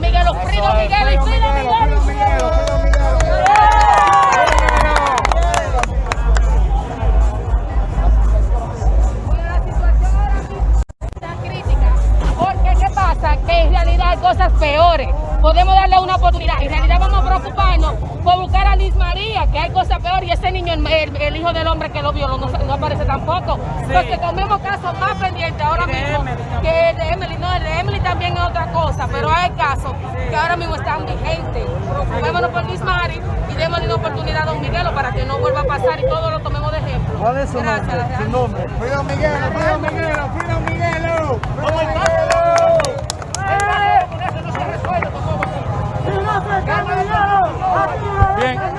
Miguelos, Frito Miguelos, Frito Miguelos. que en realidad hay cosas peores. Podemos darle una oportunidad. En realidad vamos a preocuparnos por buscar a Liz María, que hay cosas peores. Y ese niño, el, el hijo del hombre que lo violó, no, no aparece tampoco. Sí. Entonces tomemos casos más pendientes ahora mismo. hay casos que ahora mismo están vigentes. Preocupémonos por Luis Mari y démosle una oportunidad a Don Miguelo para que no vuelva a pasar y todos lo tomemos de ejemplo. ¿Cuál es su Gracias, nombre? Su nombre. Frida Miguelo, Frida Miguelo, Frida Miguelo. ¡Vamos, Miguelo! Bien,